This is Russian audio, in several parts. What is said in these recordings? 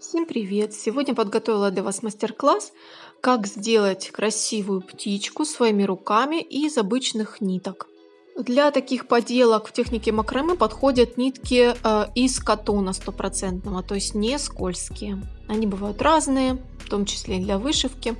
Всем привет! Сегодня подготовила для вас мастер-класс, как сделать красивую птичку своими руками из обычных ниток. Для таких поделок в технике макраме подходят нитки э, из катона стопроцентного, то есть не скользкие. Они бывают разные, в том числе для вышивки.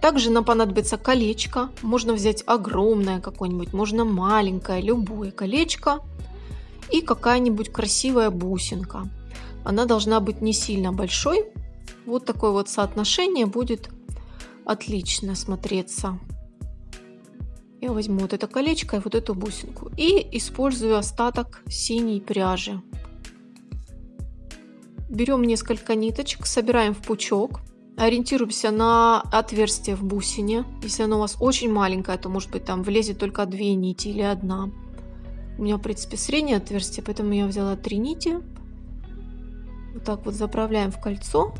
Также нам понадобится колечко. Можно взять огромное какое-нибудь, можно маленькое, любое колечко. И какая-нибудь красивая бусинка. Она должна быть не сильно большой. Вот такое вот соотношение будет отлично смотреться. Я возьму вот это колечко и вот эту бусинку. И использую остаток синей пряжи. Берем несколько ниточек, собираем в пучок. Ориентируемся на отверстие в бусине. Если оно у вас очень маленькое, то может быть там влезет только две нити или одна. У меня в принципе среднее отверстие, поэтому я взяла три нити. Вот так вот заправляем в кольцо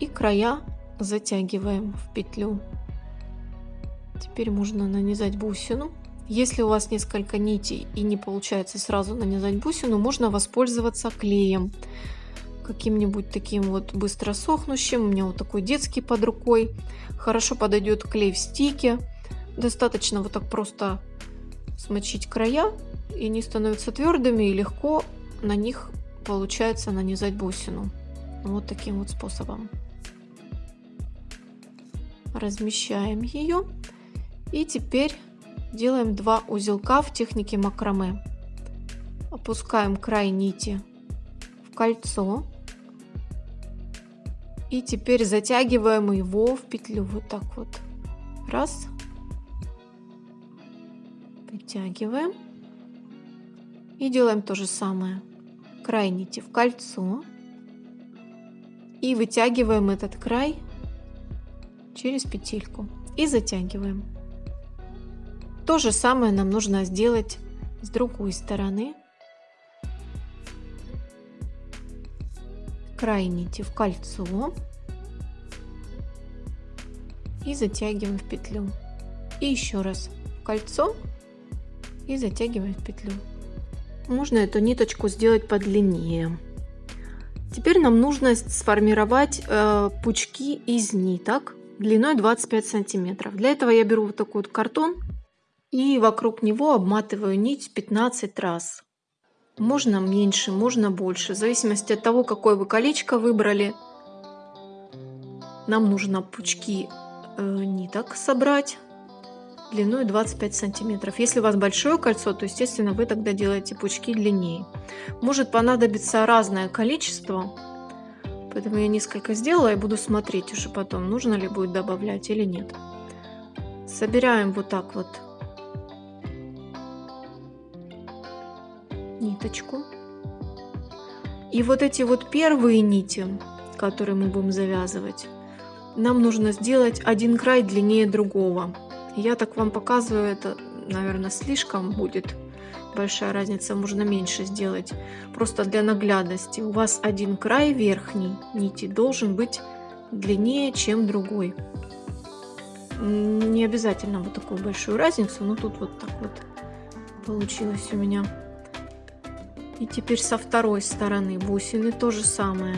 и края затягиваем в петлю. Теперь можно нанизать бусину. Если у вас несколько нитей и не получается сразу нанизать бусину, можно воспользоваться клеем. Каким-нибудь таким вот быстро сохнущим. У меня вот такой детский под рукой. Хорошо подойдет клей в стике. Достаточно вот так просто смочить края. И они становятся твердыми и легко на них получается нанизать бусину. Вот таким вот способом. Размещаем ее. И теперь делаем два узелка в технике макраме. Опускаем край нити в кольцо. И теперь затягиваем его в петлю. Вот так вот. Раз. Притягиваем. И делаем то же самое край нити в кольцо и вытягиваем этот край через петельку и затягиваем. То же самое нам нужно сделать с другой стороны. Край нити в кольцо и затягиваем в петлю. И еще раз в кольцо и затягиваем в петлю. Можно эту ниточку сделать подлиннее. Теперь нам нужно сформировать э, пучки из ниток длиной 25 сантиметров. Для этого я беру вот такой вот картон и вокруг него обматываю нить 15 раз. Можно меньше, можно больше, в зависимости от того, какое вы колечко выбрали. Нам нужно пучки э, ниток собрать длиной 25 сантиметров. Если у вас большое кольцо, то, естественно, вы тогда делаете пучки длиннее. Может понадобиться разное количество, поэтому я несколько сделала и буду смотреть уже потом, нужно ли будет добавлять или нет. Собираем вот так вот ниточку. И вот эти вот первые нити, которые мы будем завязывать, нам нужно сделать один край длиннее другого. Я так вам показываю, это, наверное, слишком будет большая разница, можно меньше сделать. Просто для наглядности. У вас один край верхний нити должен быть длиннее, чем другой. Не обязательно вот такую большую разницу, но тут вот так вот получилось у меня. И теперь со второй стороны бусины то же самое.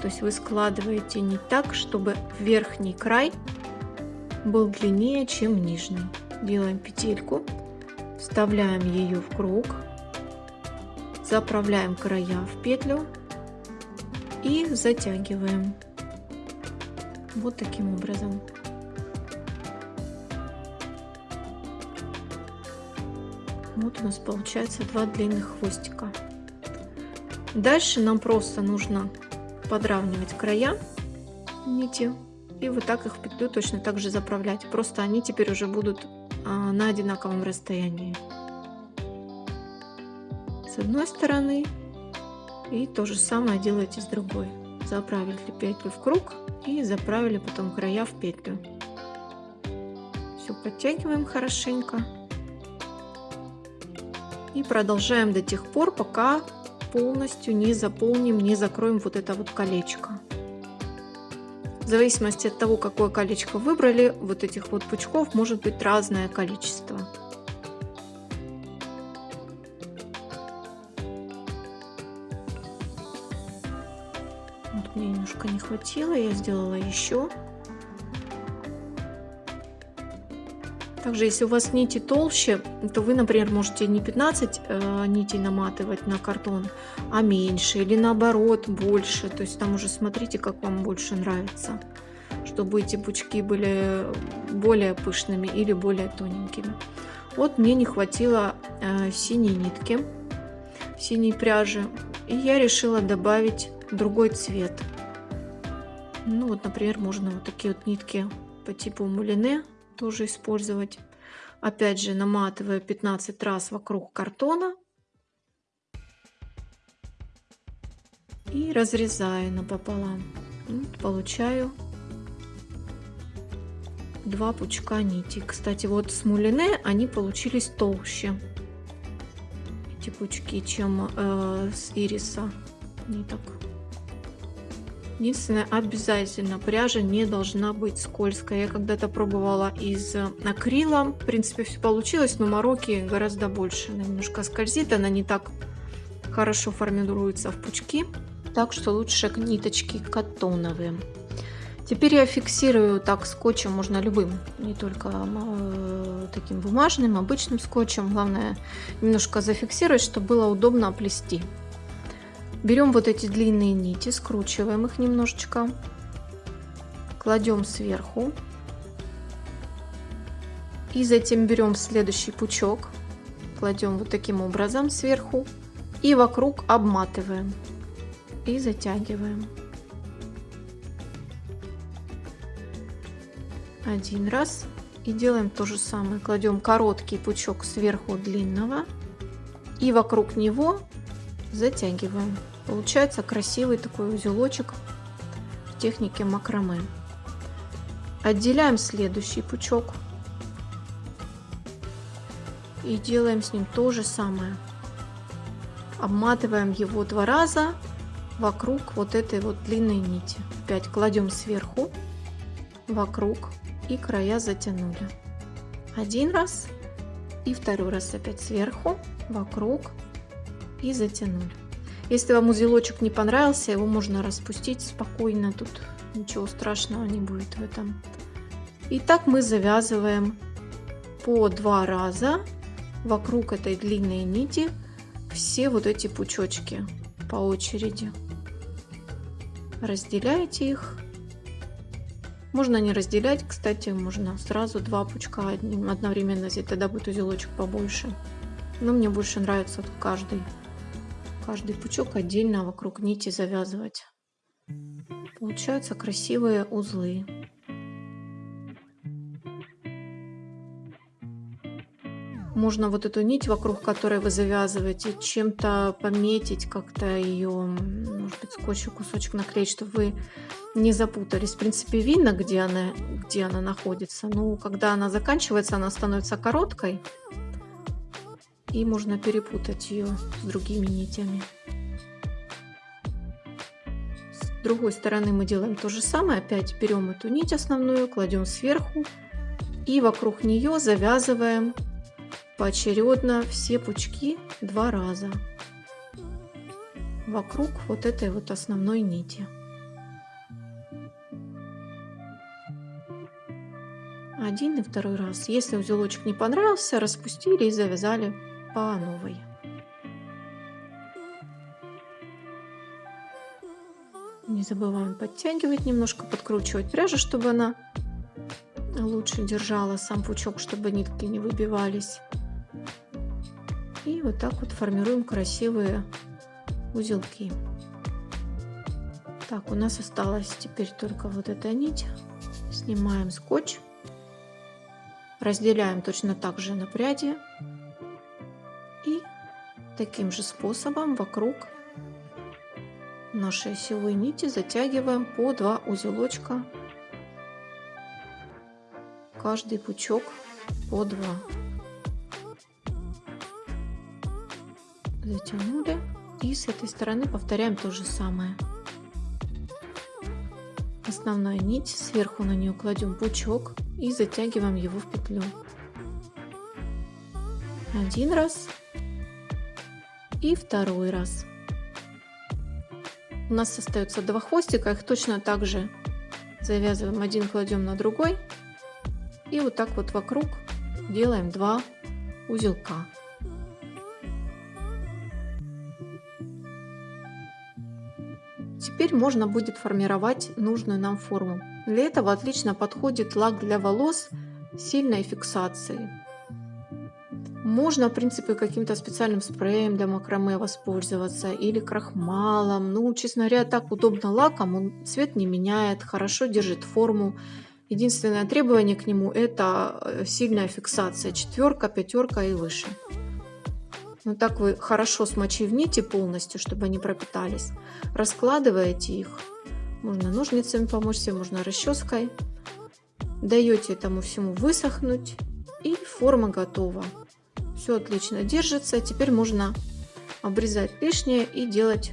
То есть вы складываете не так, чтобы верхний край был длиннее, чем нижний. Делаем петельку, вставляем ее в круг, заправляем края в петлю и затягиваем. Вот таким образом. Вот у нас получается два длинных хвостика. Дальше нам просто нужно подравнивать края нити и вот так их в петлю точно так же заправлять. Просто они теперь уже будут а, на одинаковом расстоянии. С одной стороны и то же самое делаете с другой. Заправили петлю в круг и заправили потом края в петлю. Все подтягиваем хорошенько. И продолжаем до тех пор, пока полностью не заполним, не закроем вот это вот колечко. В зависимости от того, какое колечко выбрали, вот этих вот пучков может быть разное количество. Вот мне немножко не хватило, я сделала еще. Также, если у вас нити толще, то вы, например, можете не 15 э, нитей наматывать на картон, а меньше или наоборот больше. То есть там уже смотрите, как вам больше нравится, чтобы эти пучки были более пышными или более тоненькими. Вот мне не хватило э, синей нитки, синей пряжи, и я решила добавить другой цвет. Ну вот, например, можно вот такие вот нитки по типу мулине тоже использовать. Опять же, наматываю 15 раз вокруг картона. И разрезаю напополам. Вот, получаю два пучка нити. Кстати, вот с мулине они получились толще. Эти пучки, чем э, с ириса ниток. Единственное, обязательно пряжа не должна быть скользкая. Я когда-то пробовала из акрила. В принципе, все получилось, но мороки гораздо больше. Она немножко скользит, она не так хорошо формируется в пучки. Так что лучше ниточки катоновые. Теперь я фиксирую так скотчем, можно любым, не только э, таким бумажным, обычным скотчем. Главное немножко зафиксировать, чтобы было удобно плести. Берем вот эти длинные нити, скручиваем их немножечко, кладем сверху. И затем берем следующий пучок, кладем вот таким образом сверху и вокруг обматываем и затягиваем. Один раз и делаем то же самое. Кладем короткий пучок сверху длинного и вокруг него затягиваем. Получается красивый такой узелочек в технике макраме. Отделяем следующий пучок и делаем с ним то же самое. Обматываем его два раза вокруг вот этой вот длинной нити. Опять кладем сверху, вокруг и края затянули. Один раз и второй раз опять сверху, вокруг и затянули. Если вам узелочек не понравился, его можно распустить спокойно, тут ничего страшного не будет в этом. И так мы завязываем по два раза вокруг этой длинной нити все вот эти пучочки по очереди. Разделяете их. Можно не разделять, кстати, можно сразу два пучка одним одновременно взять, тогда будет узелочек побольше. Но мне больше нравится каждый каждый пучок отдельно вокруг нити завязывать. Получаются красивые узлы. Можно вот эту нить, вокруг которой вы завязываете, чем-то пометить, как-то ее, может быть, скотчем кусочек наклеить, чтобы вы не запутались. В принципе, видно, где она, где она находится. Но когда она заканчивается, она становится короткой и можно перепутать ее с другими нитями. С другой стороны мы делаем то же самое. Опять берем эту нить основную, кладем сверху и вокруг нее завязываем поочередно все пучки два раза вокруг вот этой вот основной нити. Один и второй раз. Если узелочек не понравился, распустили и завязали по новой. Не забываем подтягивать немножко, подкручивать пряжу, чтобы она лучше держала сам пучок, чтобы нитки не выбивались. И вот так вот формируем красивые узелки. Так, у нас осталась теперь только вот эта нить. Снимаем скотч. Разделяем точно так же на пряди Таким же способом вокруг нашей осевой нити затягиваем по два узелочка. Каждый пучок по два. Затянули. И с этой стороны повторяем то же самое. Основная нить, сверху на нее кладем пучок и затягиваем его в петлю. Один раз и второй раз. У нас остается два хвостика, их точно так же завязываем один, кладем на другой. И вот так вот вокруг делаем два узелка. Теперь можно будет формировать нужную нам форму. Для этого отлично подходит лак для волос сильной фиксации. Можно, в принципе, каким-то специальным спреем для макраме воспользоваться или крахмалом. Ну, честно говоря, так удобно лаком, он цвет не меняет, хорошо держит форму. Единственное требование к нему это э, сильная фиксация, четверка, пятерка и выше. Ну так вы хорошо смочив нити полностью, чтобы они пропитались. Раскладываете их. Можно ножницами помочь себе, можно расческой. Даете этому всему высохнуть. И форма готова. Все отлично держится. Теперь можно обрезать лишнее и делать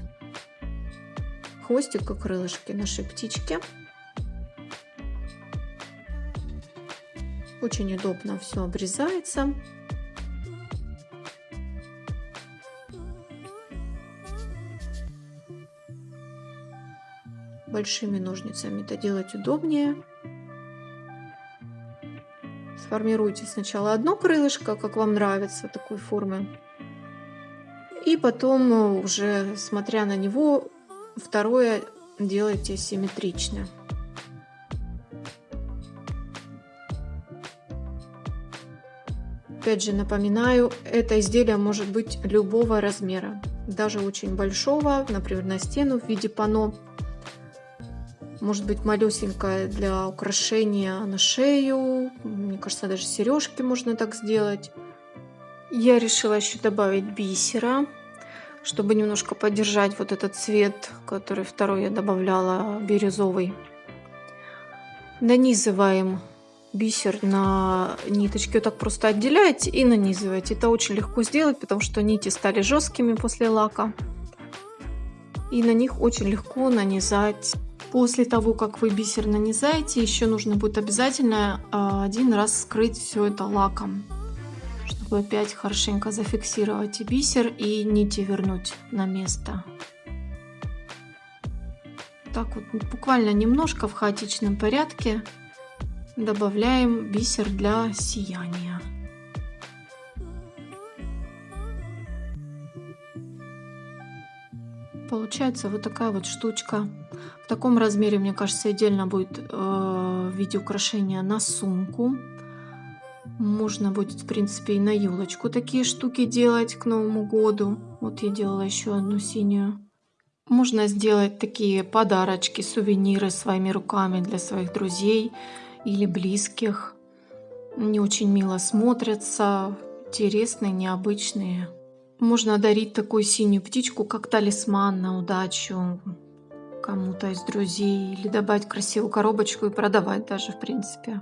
хвостик и крылышки нашей птички. Очень удобно все обрезается. Большими ножницами это делать удобнее. Сформируйте сначала одно крылышко, как вам нравится, такой формы. И потом э, уже, смотря на него, второе делайте симметрично. Опять же напоминаю, это изделие может быть любого размера, даже очень большого, например, на стену в виде панно может быть малюсенькая для украшения на шею. Мне кажется, даже сережки можно так сделать. Я решила еще добавить бисера, чтобы немножко поддержать вот этот цвет, который второй я добавляла, бирюзовый. Нанизываем бисер на ниточки, вот так просто отделяете и нанизываете. Это очень легко сделать, потому что нити стали жесткими после лака. И на них очень легко нанизать После того, как вы бисер нанизаете, еще нужно будет обязательно а, один раз скрыть все это лаком, чтобы опять хорошенько зафиксировать и бисер, и нити вернуть на место. Так вот, буквально немножко в хаотичном порядке добавляем бисер для сияния. Получается вот такая вот штучка. В таком размере, мне кажется, отдельно будет э, в виде украшения на сумку. Можно будет, в принципе, и на елочку такие штуки делать к Новому году. Вот я делала еще одну синюю. Можно сделать такие подарочки, сувениры своими руками для своих друзей или близких. Они очень мило смотрятся, интересные, необычные. Можно дарить такую синюю птичку, как талисман на удачу кому-то из друзей. Или добавить красивую коробочку и продавать даже, в принципе.